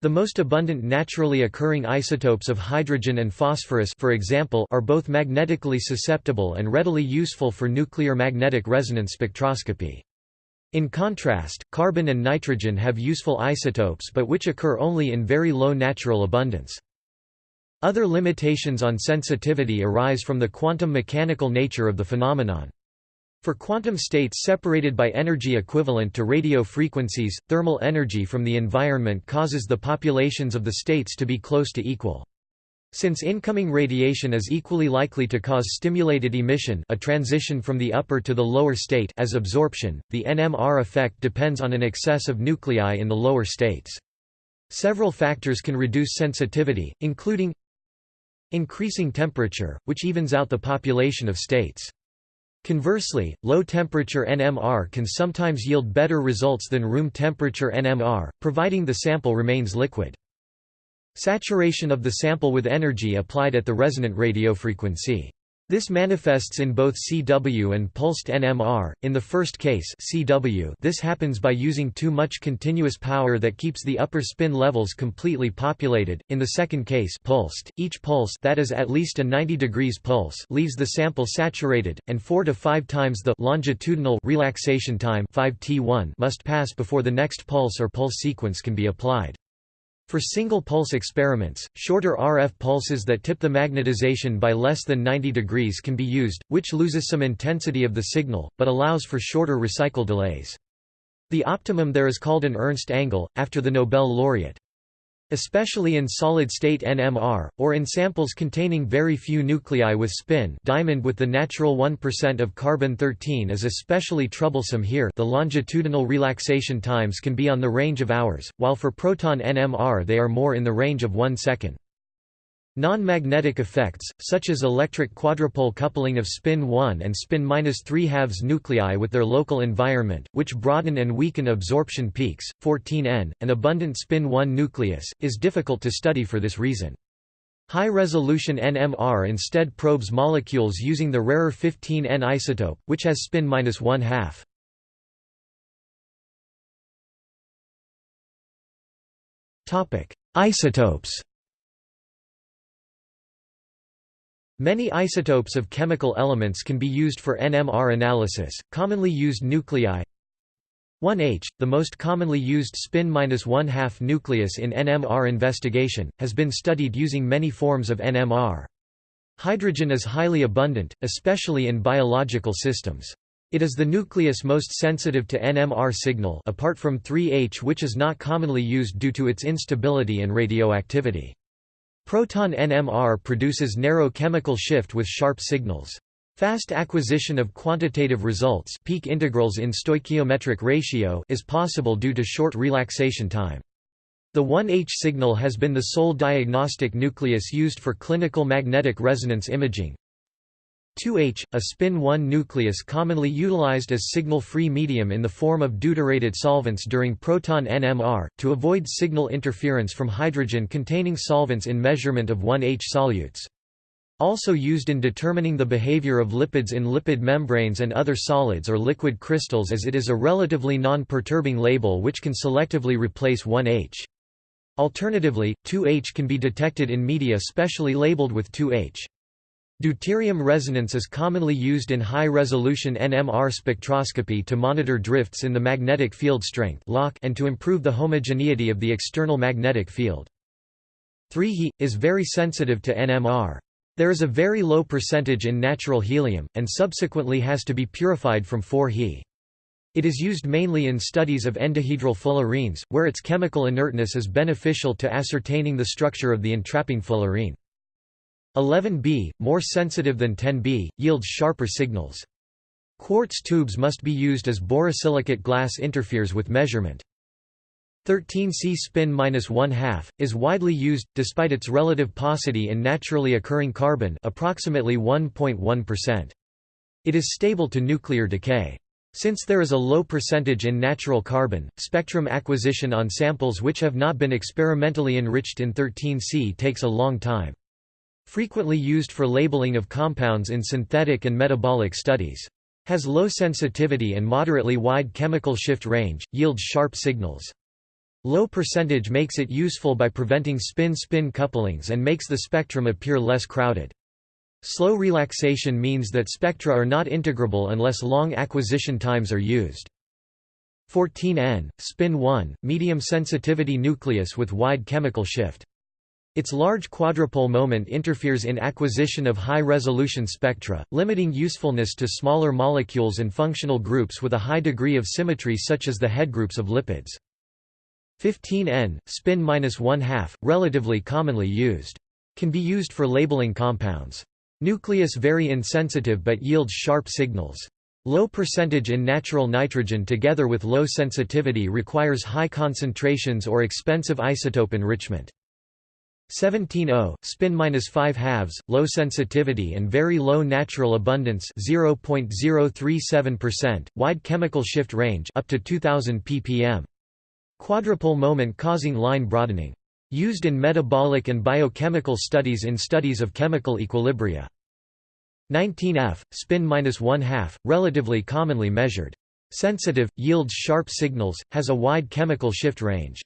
The most abundant naturally occurring isotopes of hydrogen and phosphorus for example are both magnetically susceptible and readily useful for nuclear magnetic resonance spectroscopy. In contrast, carbon and nitrogen have useful isotopes but which occur only in very low natural abundance. Other limitations on sensitivity arise from the quantum mechanical nature of the phenomenon. For quantum states separated by energy equivalent to radio frequencies, thermal energy from the environment causes the populations of the states to be close to equal. Since incoming radiation is equally likely to cause stimulated emission a transition from the upper to the lower state as absorption, the NMR effect depends on an excess of nuclei in the lower states. Several factors can reduce sensitivity, including increasing temperature, which evens out the population of states. Conversely, low temperature NMR can sometimes yield better results than room temperature NMR, providing the sample remains liquid. Saturation of the sample with energy applied at the resonant radiofrequency. This manifests in both CW and pulsed NMR. In the first case, CW, this happens by using too much continuous power that keeps the upper spin levels completely populated. In the second case, pulsed, each pulse that is at least a 90 degrees pulse leaves the sample saturated, and 4 to 5 times the longitudinal relaxation time 5t1 must pass before the next pulse or pulse sequence can be applied. For single-pulse experiments, shorter RF pulses that tip the magnetization by less than 90 degrees can be used, which loses some intensity of the signal, but allows for shorter recycle delays. The optimum there is called an Ernst angle, after the Nobel laureate especially in solid-state NMR, or in samples containing very few nuclei with spin diamond with the natural 1% of carbon-13 is especially troublesome here the longitudinal relaxation times can be on the range of hours, while for proton NMR they are more in the range of 1 second. Non-magnetic effects, such as electric quadrupole coupling of spin 1 and spin 3 halves nuclei with their local environment, which broaden and weaken absorption peaks, 14N, an abundant spin 1 nucleus, is difficult to study for this reason. High-resolution NMR instead probes molecules using the rarer 15N isotope, which has spin 1 half. Isotopes Many isotopes of chemical elements can be used for NMR analysis, commonly used nuclei 1H, the most commonly used spin-1/2 nucleus in NMR investigation, has been studied using many forms of NMR. Hydrogen is highly abundant, especially in biological systems. It is the nucleus most sensitive to NMR signal apart from 3H which is not commonly used due to its instability and radioactivity. Proton NMR produces narrow chemical shift with sharp signals. Fast acquisition of quantitative results peak integrals in stoichiometric ratio is possible due to short relaxation time. The 1H signal has been the sole diagnostic nucleus used for clinical magnetic resonance imaging, 2H, a spin-1 nucleus commonly utilized as signal-free medium in the form of deuterated solvents during proton NMR, to avoid signal interference from hydrogen-containing solvents in measurement of 1H solutes. Also used in determining the behavior of lipids in lipid membranes and other solids or liquid crystals as it is a relatively non-perturbing label which can selectively replace 1H. Alternatively, 2H can be detected in media specially labeled with 2H. Deuterium resonance is commonly used in high-resolution NMR spectroscopy to monitor drifts in the magnetic field strength and to improve the homogeneity of the external magnetic field. 3He, is very sensitive to NMR. There is a very low percentage in natural helium, and subsequently has to be purified from 4He. It is used mainly in studies of endohedral fullerenes, where its chemical inertness is beneficial to ascertaining the structure of the entrapping fullerene. 11B, more sensitive than 10B, yields sharper signals. Quartz tubes must be used as borosilicate glass interferes with measurement. 13C spin minus one half is widely used despite its relative paucity in naturally occurring carbon, approximately 1.1%. It is stable to nuclear decay. Since there is a low percentage in natural carbon, spectrum acquisition on samples which have not been experimentally enriched in 13C takes a long time. Frequently used for labeling of compounds in synthetic and metabolic studies. Has low sensitivity and moderately wide chemical shift range, yields sharp signals. Low percentage makes it useful by preventing spin-spin couplings and makes the spectrum appear less crowded. Slow relaxation means that spectra are not integrable unless long acquisition times are used. 14N, spin 1, medium sensitivity nucleus with wide chemical shift. Its large quadrupole moment interferes in acquisition of high-resolution spectra, limiting usefulness to smaller molecules and functional groups with a high degree of symmetry such as the headgroups of lipids. 15N, spin minus one half, relatively commonly used. Can be used for labeling compounds. Nucleus very insensitive but yields sharp signals. Low percentage in natural nitrogen together with low sensitivity requires high concentrations or expensive isotope enrichment. 17O, spin minus 5 halves, low sensitivity and very low natural abundance 0.037%, wide chemical shift range up to 2000 ppm. Quadrupole moment causing line broadening. Used in metabolic and biochemical studies in studies of chemical equilibria. 19F, spin minus 1 half, relatively commonly measured. Sensitive, yields sharp signals, has a wide chemical shift range.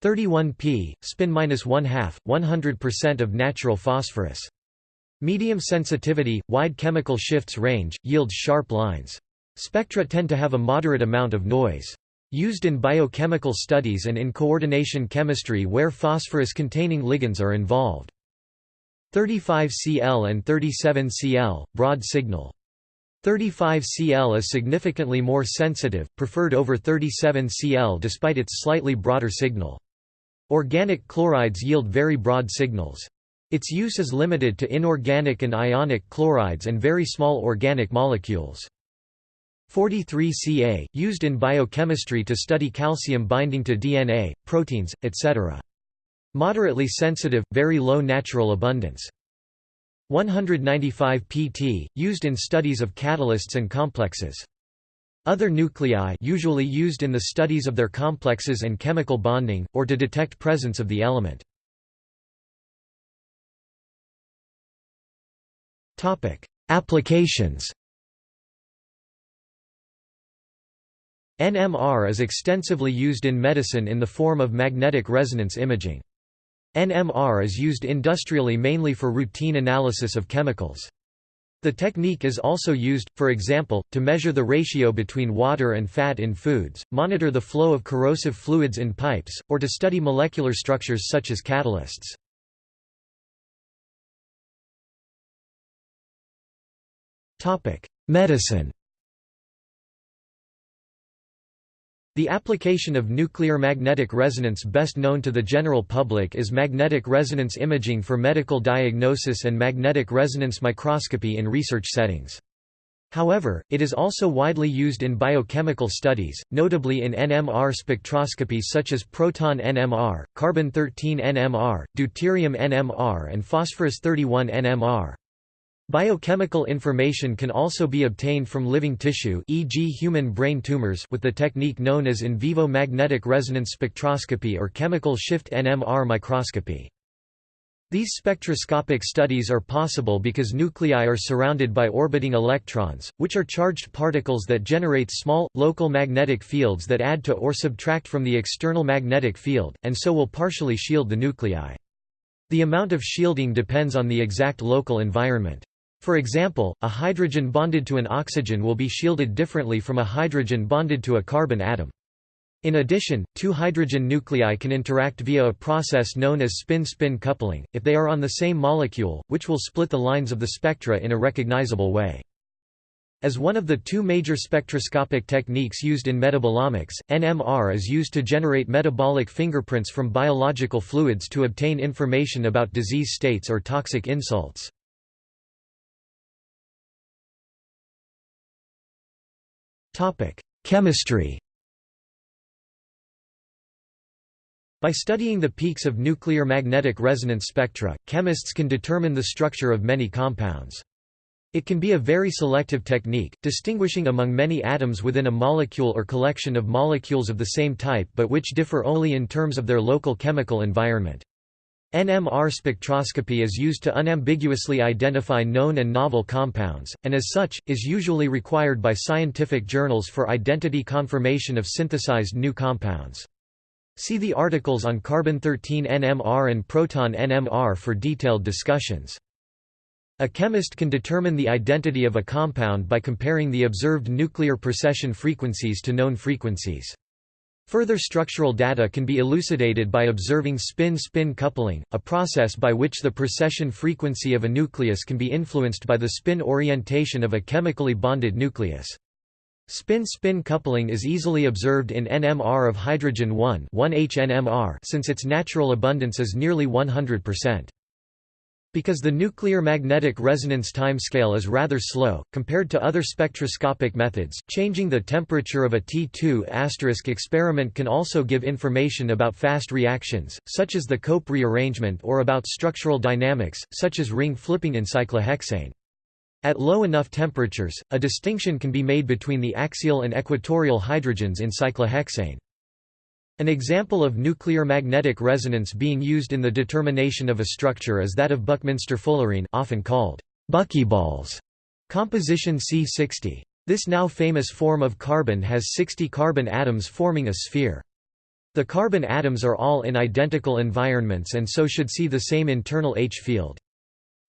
31p, spin minus one half, 100% of natural phosphorus. Medium sensitivity, wide chemical shifts range, yields sharp lines. Spectra tend to have a moderate amount of noise. Used in biochemical studies and in coordination chemistry where phosphorus-containing ligands are involved. 35Cl and 37Cl, broad signal. 35Cl is significantly more sensitive, preferred over 37Cl despite its slightly broader signal. Organic chlorides yield very broad signals. Its use is limited to inorganic and ionic chlorides and very small organic molecules. 43Ca, used in biochemistry to study calcium binding to DNA, proteins, etc. Moderately sensitive, very low natural abundance. 195 pt, used in studies of catalysts and complexes. Other nuclei usually used in the studies of their complexes and chemical bonding, or to detect presence of the element. Applications NMR is extensively used in medicine in the form of magnetic resonance imaging. NMR is used industrially mainly for routine analysis of chemicals. The technique is also used, for example, to measure the ratio between water and fat in foods, monitor the flow of corrosive fluids in pipes, or to study molecular structures such as catalysts. Medicine The application of nuclear magnetic resonance best known to the general public is magnetic resonance imaging for medical diagnosis and magnetic resonance microscopy in research settings. However, it is also widely used in biochemical studies, notably in NMR spectroscopy such as proton NMR, carbon-13 NMR, deuterium NMR and phosphorus-31 NMR. Biochemical information can also be obtained from living tissue e.g. human brain tumors with the technique known as in vivo magnetic resonance spectroscopy or chemical shift NMR microscopy. These spectroscopic studies are possible because nuclei are surrounded by orbiting electrons, which are charged particles that generate small, local magnetic fields that add to or subtract from the external magnetic field, and so will partially shield the nuclei. The amount of shielding depends on the exact local environment. For example, a hydrogen bonded to an oxygen will be shielded differently from a hydrogen bonded to a carbon atom. In addition, two hydrogen nuclei can interact via a process known as spin-spin coupling, if they are on the same molecule, which will split the lines of the spectra in a recognizable way. As one of the two major spectroscopic techniques used in metabolomics, NMR is used to generate metabolic fingerprints from biological fluids to obtain information about disease states or toxic insults. Chemistry By studying the peaks of nuclear magnetic resonance spectra, chemists can determine the structure of many compounds. It can be a very selective technique, distinguishing among many atoms within a molecule or collection of molecules of the same type but which differ only in terms of their local chemical environment. NMR spectroscopy is used to unambiguously identify known and novel compounds, and as such, is usually required by scientific journals for identity confirmation of synthesized new compounds. See the articles on carbon-13 NMR and proton NMR for detailed discussions. A chemist can determine the identity of a compound by comparing the observed nuclear precession frequencies to known frequencies. Further structural data can be elucidated by observing spin-spin coupling, a process by which the precession frequency of a nucleus can be influenced by the spin orientation of a chemically bonded nucleus. Spin-spin coupling is easily observed in NMR of hydrogen 1 1H since its natural abundance is nearly 100%. Because the nuclear magnetic resonance timescale is rather slow, compared to other spectroscopic methods, changing the temperature of a T2 experiment can also give information about fast reactions, such as the Cope rearrangement or about structural dynamics, such as ring flipping in cyclohexane. At low enough temperatures, a distinction can be made between the axial and equatorial hydrogens in cyclohexane. An example of nuclear magnetic resonance being used in the determination of a structure is that of Buckminster fullerene often called buckyballs, composition C60. This now famous form of carbon has 60 carbon atoms forming a sphere. The carbon atoms are all in identical environments and so should see the same internal H field.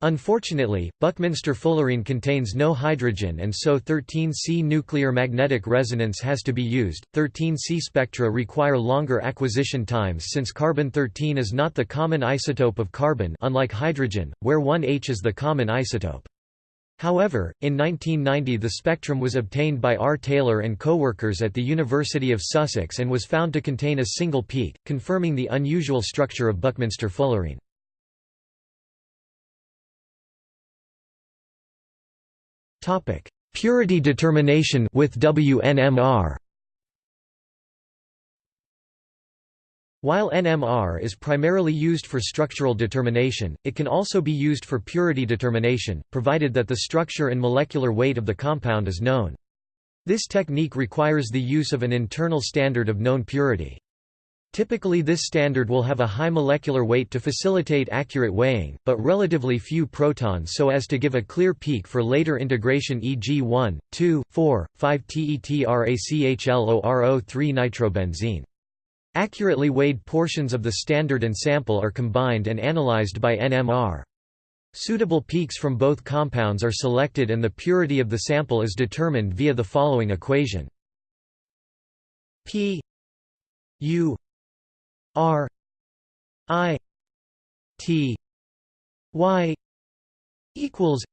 Unfortunately, Buckminster fullerene contains no hydrogen and so 13C nuclear magnetic resonance has to be used. 13C spectra require longer acquisition times since carbon-13 is not the common isotope of carbon unlike hydrogen, where 1H is the common isotope. However, in 1990 the spectrum was obtained by R. Taylor and co-workers at the University of Sussex and was found to contain a single peak, confirming the unusual structure of Buckminster fullerene. Topic: Purity determination with WNMR. While NMR is primarily used for structural determination, it can also be used for purity determination, provided that the structure and molecular weight of the compound is known. This technique requires the use of an internal standard of known purity. Typically this standard will have a high molecular weight to facilitate accurate weighing, but relatively few protons so as to give a clear peak for later integration e.g. 1, 2, 4, 5 TETRACHLORO3-nitrobenzene. Accurately weighed portions of the standard and sample are combined and analyzed by NMR. Suitable peaks from both compounds are selected and the purity of the sample is determined via the following equation. P U R I T Y equals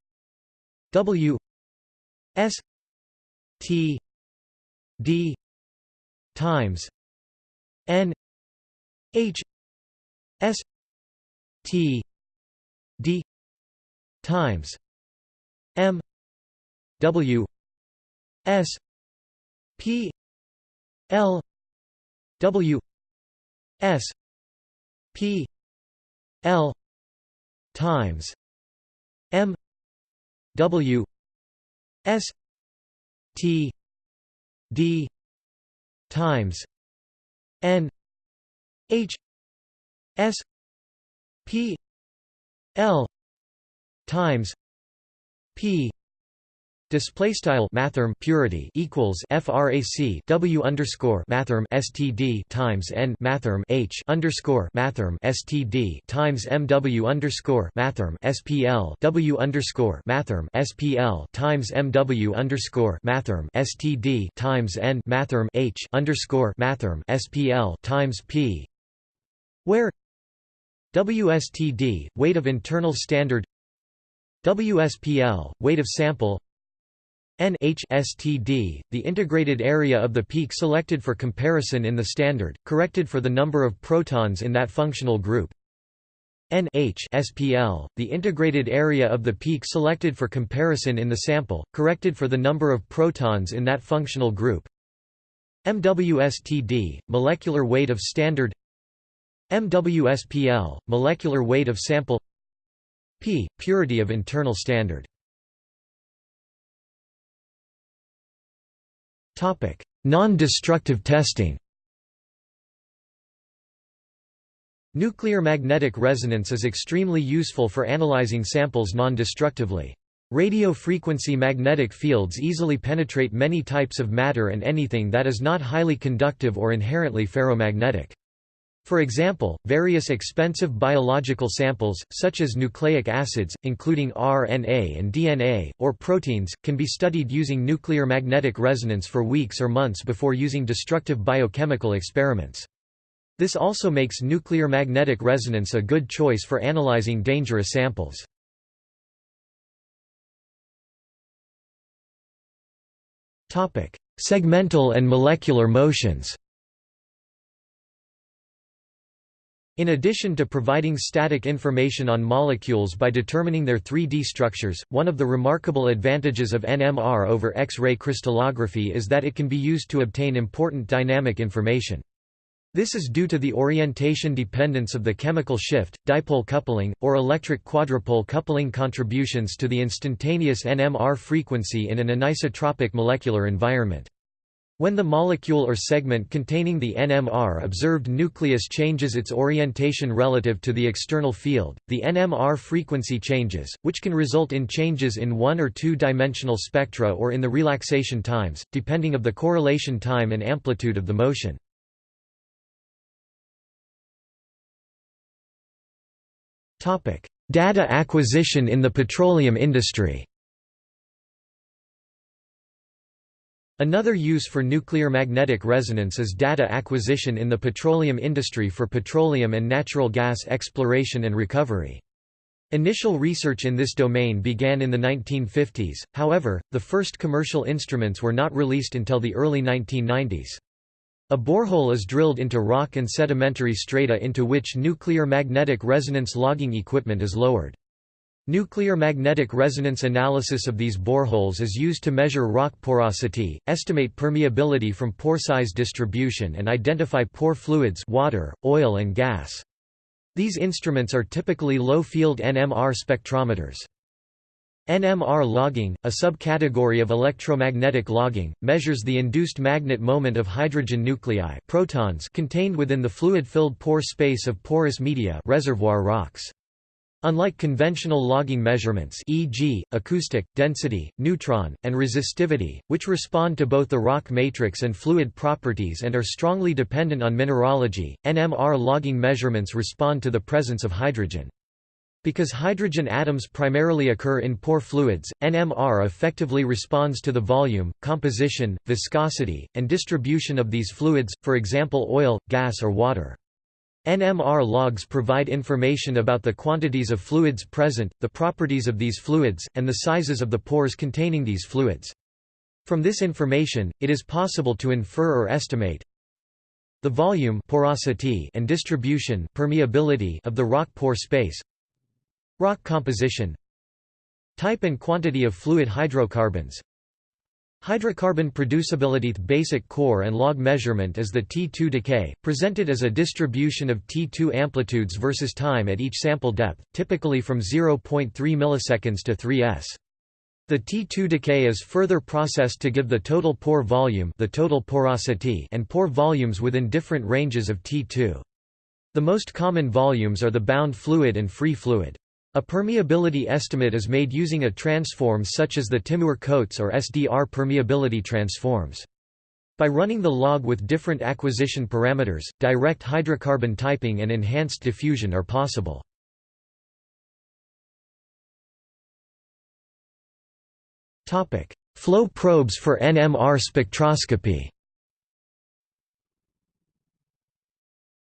W S T D times N H S T D times M W S P L W S P L times M W S T D times N H S P L times P Display style mathrm purity equals frac W underscore mathrm STD times N mathrm H underscore mathrm STD times MW underscore mathrm SPL W underscore mathrm SPL times MW underscore mathrm STD times N mathrm H underscore mathrm SPL times P where WSTD weight of internal standard WSPL weight of sample NHSTD, the integrated area of the peak selected for comparison in the standard, corrected for the number of protons in that functional group. NHSPL, the integrated area of the peak selected for comparison in the sample, corrected for the number of protons in that functional group. MWSTD, molecular weight of standard MWSPL, molecular weight of sample P, purity of internal standard Non-destructive testing Nuclear magnetic resonance is extremely useful for analyzing samples non-destructively. Radio frequency magnetic fields easily penetrate many types of matter and anything that is not highly conductive or inherently ferromagnetic. For example, various expensive biological samples, such as nucleic acids, including RNA and DNA, or proteins, can be studied using nuclear magnetic resonance for weeks or months before using destructive biochemical experiments. This also makes nuclear magnetic resonance a good choice for analyzing dangerous samples. Segmental and molecular motions In addition to providing static information on molecules by determining their 3D structures, one of the remarkable advantages of NMR over X-ray crystallography is that it can be used to obtain important dynamic information. This is due to the orientation dependence of the chemical shift, dipole coupling, or electric quadrupole coupling contributions to the instantaneous NMR frequency in an anisotropic molecular environment. When the molecule or segment containing the NMR observed nucleus changes its orientation relative to the external field, the NMR frequency changes, which can result in changes in one- or two-dimensional spectra or in the relaxation times, depending of the correlation time and amplitude of the motion. Data acquisition in the petroleum industry Another use for nuclear magnetic resonance is data acquisition in the petroleum industry for petroleum and natural gas exploration and recovery. Initial research in this domain began in the 1950s, however, the first commercial instruments were not released until the early 1990s. A borehole is drilled into rock and sedimentary strata into which nuclear magnetic resonance logging equipment is lowered. Nuclear magnetic resonance analysis of these boreholes is used to measure rock porosity, estimate permeability from pore size distribution and identify pore fluids water, oil and gas. These instruments are typically low-field NMR spectrometers. NMR logging, a subcategory of electromagnetic logging, measures the induced magnet moment of hydrogen nuclei protons contained within the fluid-filled pore space of porous media reservoir rocks. Unlike conventional logging measurements e.g., acoustic, density, neutron, and resistivity, which respond to both the rock matrix and fluid properties and are strongly dependent on mineralogy, NMR logging measurements respond to the presence of hydrogen. Because hydrogen atoms primarily occur in pore fluids, NMR effectively responds to the volume, composition, viscosity, and distribution of these fluids, for example oil, gas or water. NMR logs provide information about the quantities of fluids present, the properties of these fluids, and the sizes of the pores containing these fluids. From this information, it is possible to infer or estimate the volume porosity and distribution permeability of the rock pore space rock composition type and quantity of fluid hydrocarbons Hydrocarbon producibility basic core and log measurement is the T2 decay, presented as a distribution of T2 amplitudes versus time at each sample depth, typically from 0.3 milliseconds to 3s. The T2 decay is further processed to give the total pore volume the total porosity and pore volumes within different ranges of T2. The most common volumes are the bound fluid and free fluid. A permeability estimate is made using a transform such as the Timur-Coates or SDR permeability transforms. By running the log with different acquisition parameters, direct hydrocarbon typing and enhanced diffusion are possible. Flow probes for NMR spectroscopy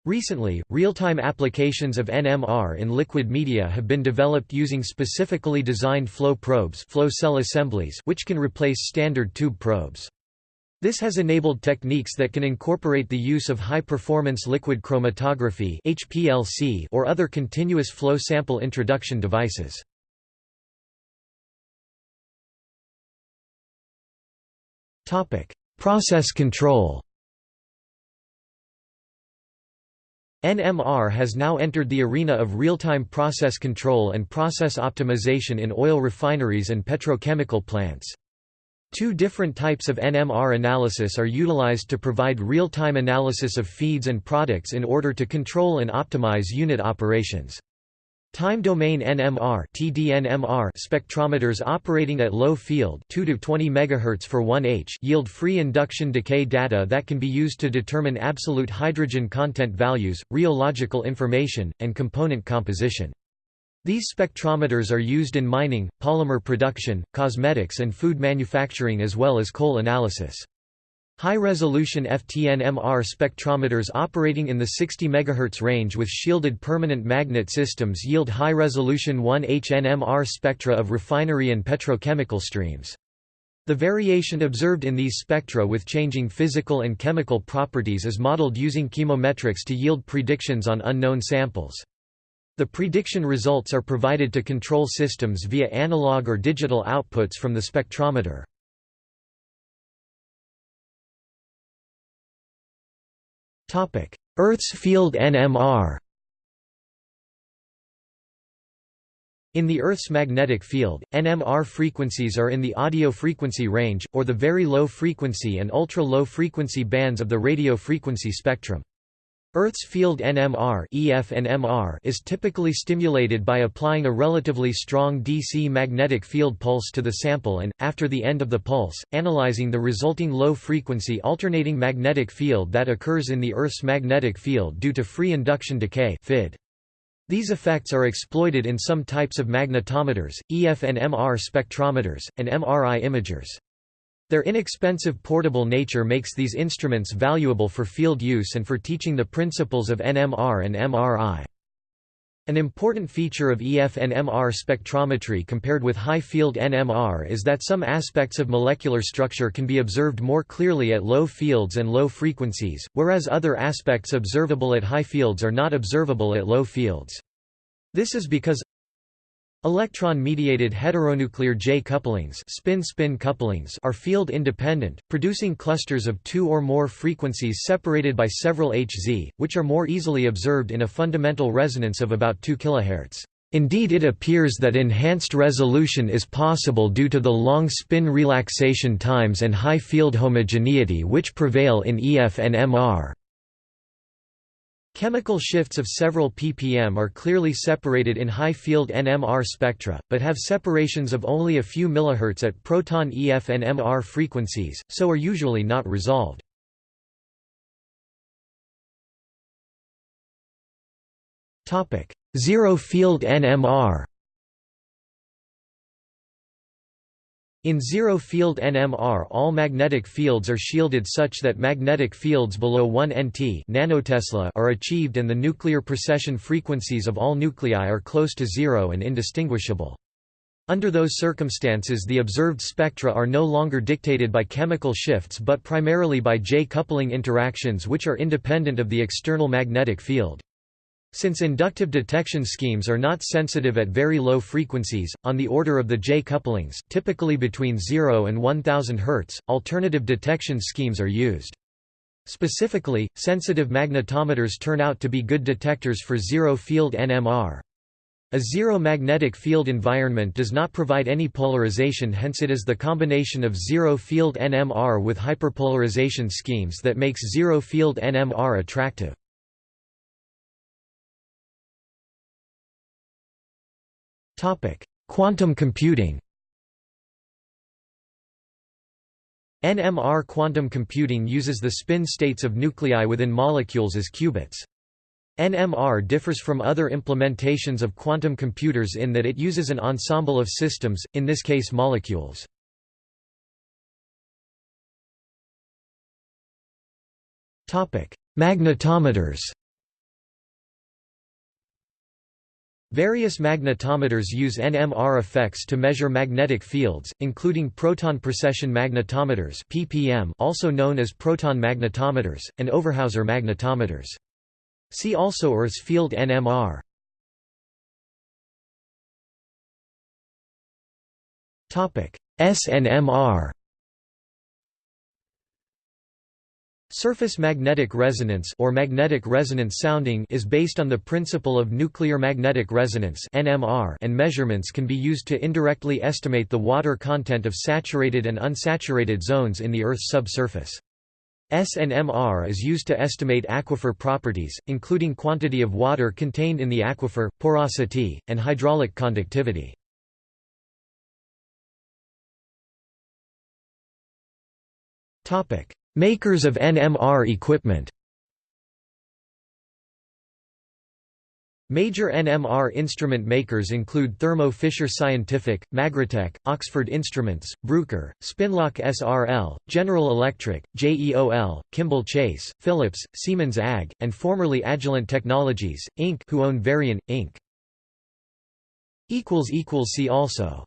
Recently, real-time applications of NMR in liquid media have been developed using specifically designed flow probes flow cell assemblies which can replace standard tube probes. This has enabled techniques that can incorporate the use of high-performance liquid chromatography HPLC or other continuous flow sample introduction devices. Process control NMR has now entered the arena of real-time process control and process optimization in oil refineries and petrochemical plants. Two different types of NMR analysis are utilized to provide real-time analysis of feeds and products in order to control and optimize unit operations. Time domain NMR (TDNMR) spectrometers operating at low field 2 to 20 MHz for 1H yield free induction decay data that can be used to determine absolute hydrogen content values, rheological information, and component composition. These spectrometers are used in mining, polymer production, cosmetics and food manufacturing as well as coal analysis. High-resolution FTNMR spectrometers operating in the 60 MHz range with shielded permanent magnet systems yield high-resolution 1H-NMR spectra of refinery and petrochemical streams. The variation observed in these spectra with changing physical and chemical properties is modeled using chemometrics to yield predictions on unknown samples. The prediction results are provided to control systems via analog or digital outputs from the spectrometer. Earth's field NMR In the Earth's magnetic field, NMR frequencies are in the audio frequency range, or the very low frequency and ultra-low frequency bands of the radio frequency spectrum. Earth's field NMR, EF NMR is typically stimulated by applying a relatively strong DC magnetic field pulse to the sample and, after the end of the pulse, analyzing the resulting low-frequency alternating magnetic field that occurs in the Earth's magnetic field due to free induction decay FID. These effects are exploited in some types of magnetometers, EF NMR spectrometers, and MRI imagers. Their inexpensive portable nature makes these instruments valuable for field use and for teaching the principles of NMR and MRI. An important feature of EF NMR spectrometry compared with high-field NMR is that some aspects of molecular structure can be observed more clearly at low fields and low frequencies, whereas other aspects observable at high fields are not observable at low fields. This is because Electron-mediated heteronuclear J couplings, spin-spin couplings are field-independent, producing clusters of two or more frequencies separated by several Hz, which are more easily observed in a fundamental resonance of about 2 kHz. Indeed it appears that enhanced resolution is possible due to the long spin relaxation times and high field homogeneity which prevail in EF NMR. Chemical shifts of several ppm are clearly separated in high-field NMR spectra, but have separations of only a few mH at proton EF NMR frequencies, so are usually not resolved. Zero-field NMR In zero-field NMR all magnetic fields are shielded such that magnetic fields below 1 nt nanotesla are achieved and the nuclear precession frequencies of all nuclei are close to zero and indistinguishable. Under those circumstances the observed spectra are no longer dictated by chemical shifts but primarily by J-coupling interactions which are independent of the external magnetic field. Since inductive detection schemes are not sensitive at very low frequencies, on the order of the J couplings, typically between 0 and 1000 Hz, alternative detection schemes are used. Specifically, sensitive magnetometers turn out to be good detectors for zero-field NMR. A zero magnetic field environment does not provide any polarization hence it is the combination of zero-field NMR with hyperpolarization schemes that makes zero-field NMR attractive. Quantum computing NMR quantum computing uses the spin states of nuclei within molecules as qubits. NMR differs from other implementations of quantum computers in that it uses an ensemble of systems, in this case molecules. Magnetometers Various magnetometers use NMR effects to measure magnetic fields, including proton precession magnetometers (PPM), also known as proton magnetometers, and Overhauser magnetometers. See also Earth's field NMR. Topic: SNMR Surface magnetic resonance or magnetic resonance sounding is based on the principle of nuclear magnetic resonance (NMR) and measurements can be used to indirectly estimate the water content of saturated and unsaturated zones in the Earth's subsurface. SNMR is used to estimate aquifer properties, including quantity of water contained in the aquifer, porosity, and hydraulic conductivity. Topic: Makers of NMR equipment Major NMR instrument makers include Thermo Fisher Scientific, Magritek, Oxford Instruments, Bruker, Spinlock SRL, General Electric, JEOL, Kimble Chase, Philips, Siemens AG, and formerly Agilent Technologies, Inc. who own Varian, Inc. See also